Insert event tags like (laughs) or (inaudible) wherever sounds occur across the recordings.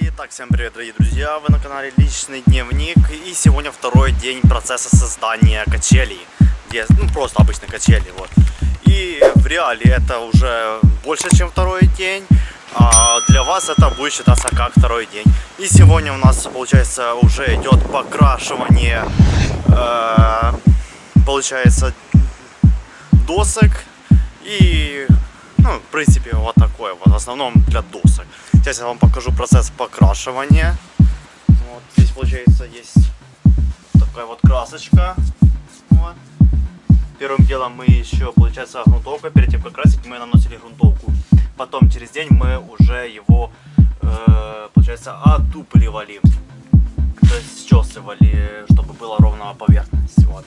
Итак, всем привет, дорогие друзья! Вы на канале Личный Дневник. И сегодня второй день процесса создания качелей. Где, ну, просто обычные качели, вот. И в реале это уже больше, чем второй день. А для вас это будет считаться как второй день. И сегодня у нас, получается, уже идет покрашивание, э, получается, досок. И, ну, в принципе, вот такое вот, в основном для досок. Сейчас я вам покажу процесс покрашивания. Вот здесь получается есть такая вот красочка. Вот. Первым делом мы еще, получается, грунтовка. Перед тем, как красить, мы наносили грунтовку. Потом через день мы уже его, э, получается, отупливали. То есть счесывали, чтобы была ровная поверхность. Вот.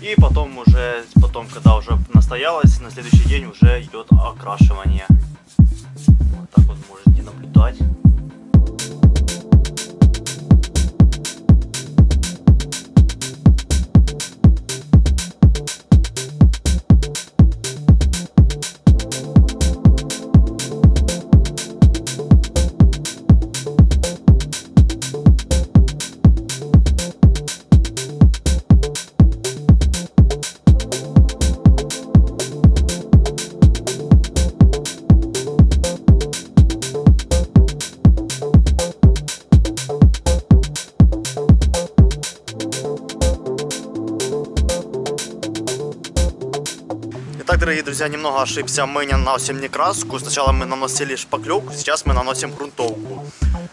И потом уже, потом, когда уже настоялось, на следующий день уже идет окрашивание. Вот так вот можете наблюдать. Друзья, немного ошибся. Мы не наносим не краску. Сначала мы наносили шпаклевку, сейчас мы наносим грунтовку.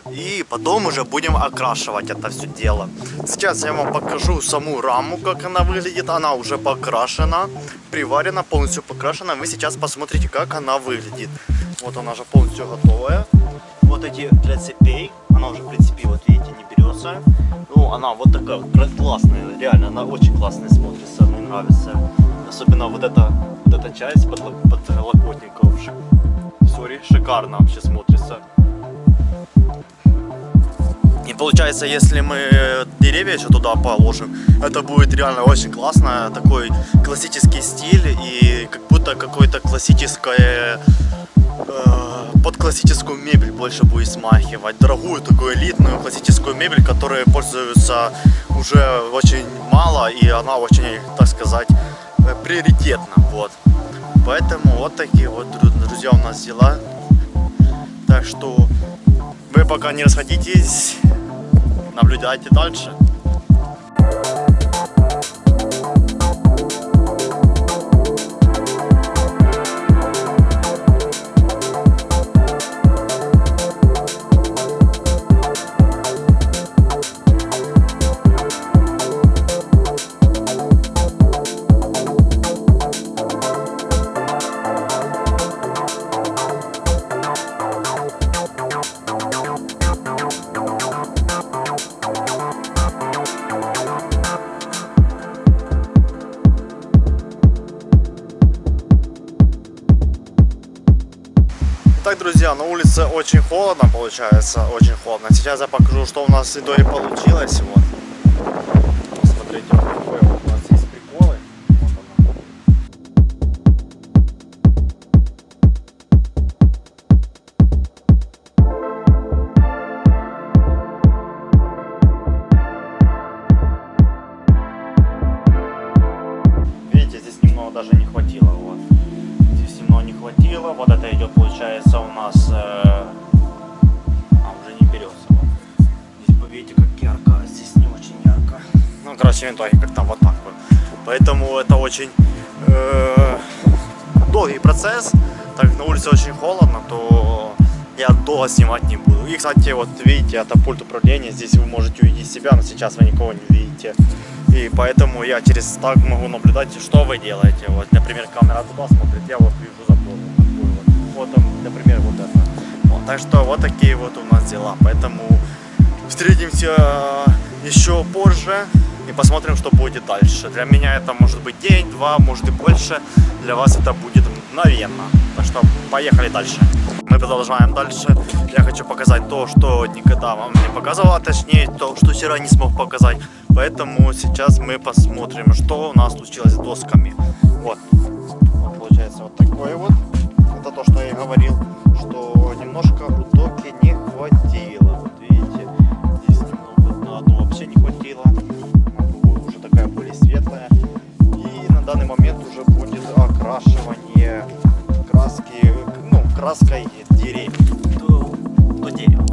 И потом уже будем окрашивать это все дело. Сейчас я вам покажу саму раму, как она выглядит. Она уже покрашена, приварена, полностью покрашена. Вы сейчас посмотрите, как она выглядит. Вот она уже полностью готовая. Вот эти для цепей. Она уже, в принципе, вот видите, не берется. Ну, она вот такая классная, реально, она очень классная смотрится, мне нравится. Особенно вот эта, вот эта часть под, подлокотников. Сори, шикарно вообще смотрится. И получается, если мы деревья еще туда положим, это будет реально очень классно, такой классический стиль и как будто какое-то классическое, э, под классическую мебель больше будет смахивать. Дорогую такую элитную классическую мебель, которой пользуются уже очень мало и она очень, так сказать, э, приоритетна. Вот. Поэтому вот такие вот, друзья, у нас дела. Так что вы пока не расходитесь, наблюдайте дальше. Так, друзья, на улице очень холодно получается, очень холодно. Сейчас я покажу, что у нас с едой получилось. Вот. Короче, в итоге как-то вот так вот. Поэтому это очень э... долгий процесс. Так как на улице очень холодно, то я долго снимать не буду. И, кстати, вот видите, это пульт управления. Здесь вы можете увидеть себя, но сейчас вы никого не видите. И поэтому я через так могу наблюдать, что вы делаете. Вот, например, камера туда смотрит, я вот вижу забор. Вот, вот. он, например, вот это. Вот, так что вот такие вот у нас дела. Поэтому встретимся еще позже и посмотрим, что будет дальше. Для меня это может быть день, два, может и больше. Для вас это будет мгновенно. Так что поехали дальше. Мы продолжаем дальше. Я хочу показать то, что никогда вам не показывал, а точнее то, что вчера не смог показать. Поэтому сейчас мы посмотрим, что у нас случилось с досками. Вот. вот такое вот. Это то, что я и говорил, что немножко у доки не хватило. Окрашивание краски, ну, краской деревьев. До, до дерева.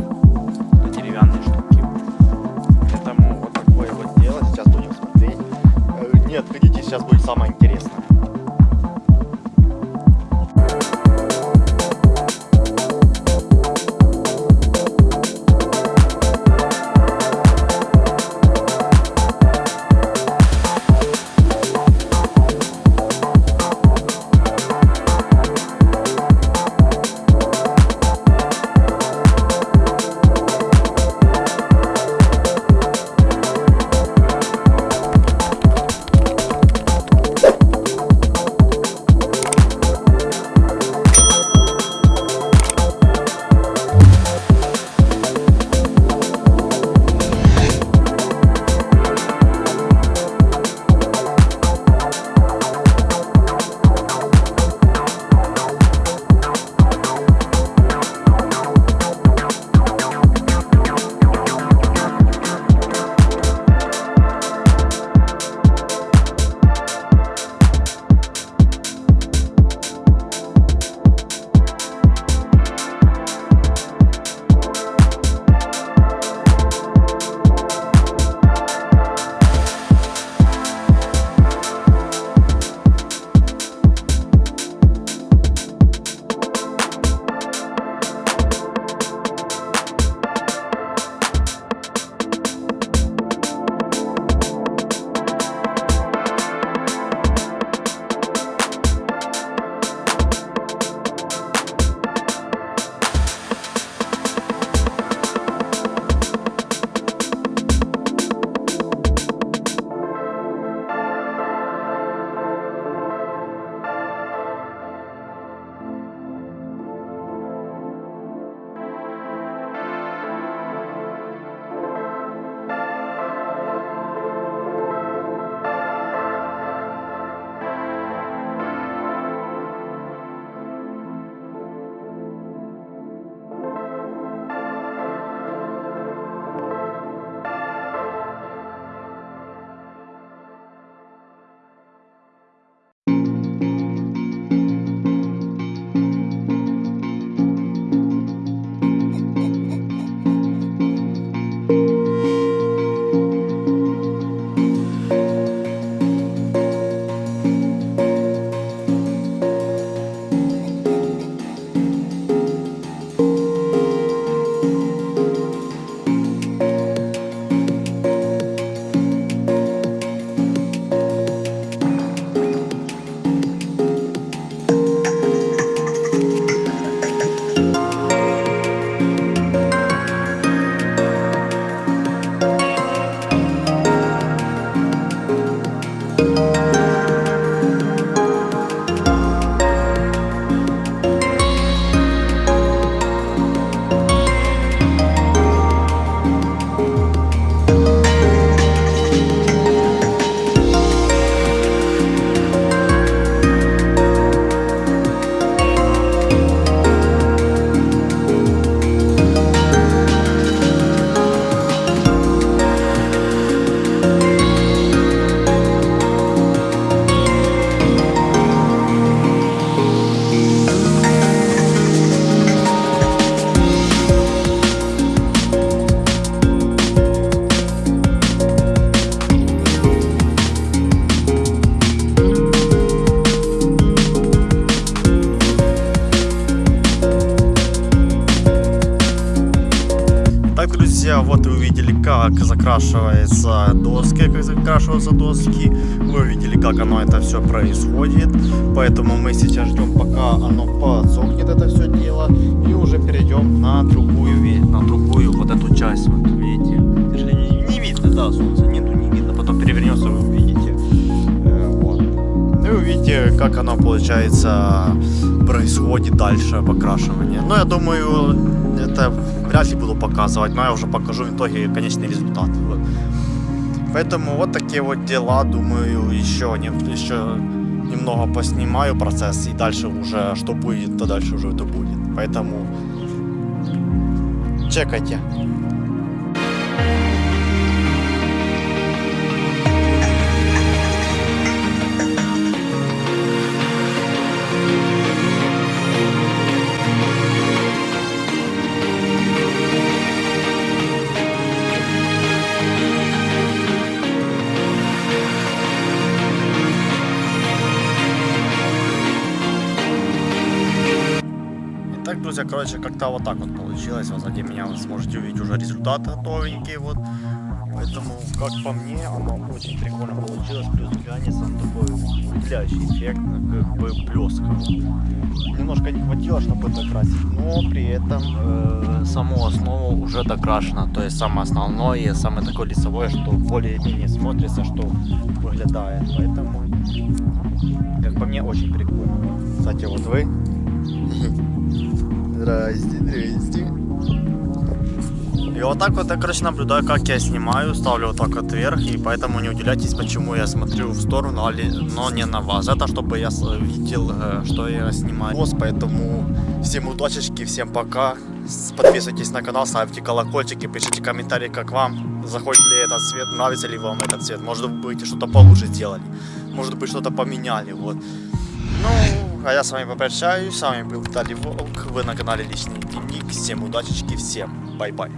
Вот вы увидели, как закрашивается доски, как закрашиваются доски. Вы увидели, как оно это все происходит. Поэтому мы сейчас ждем, пока оно подсохнет, это все дело. И уже перейдем на другую, на другую вот эту часть. Вот видите, не, не видно, да, солнце нету, не видно. Потом перевернется, вы увидите. Э, вот. Ну и увидите, как оно получается происходит дальше покрашивание. Но я думаю, это вряд ли буду показывать, но я уже покажу в итоге конечный результат. Вот. Поэтому вот такие вот дела, думаю, еще не, еще немного поснимаю процесс и дальше уже что будет, то дальше уже это будет. Поэтому чекайте. Друзья, короче, как-то вот так вот получилось. Вот сзади меня вы сможете увидеть уже результат готовенький. Вот. Поэтому, как по мне, оно очень прикольно получилось. Плюс глянец, он такой выделяющий эффект, как бы блесковый. Немножко не хватило, чтобы это красить, но при этом э, саму основу уже докрашено. То есть самое основное, самое такое лицевое, что более-менее смотрится, что выглядает. Поэтому, как по мне, очень прикольно. Кстати, вот вы (laughs) Здрасте, здрасте. И вот так вот я, короче, наблюдаю, как я снимаю, ставлю вот так вот вверх, и поэтому не удивляйтесь, почему я смотрю в сторону, а но не на вас. Это чтобы я видел, э, что я снимаю. Поэтому всем удачечки, всем пока. Подписывайтесь на канал, ставьте колокольчики, пишите комментарии, как вам, заходит ли этот цвет, нравится ли вам этот цвет. Может быть, что-то получше сделали, может быть, что-то поменяли, вот. Ну, а я с вами попрощаюсь. С вами был Виталий Волк. Вы на канале Личный Дневник. Всем удачечки, всем bye-bye.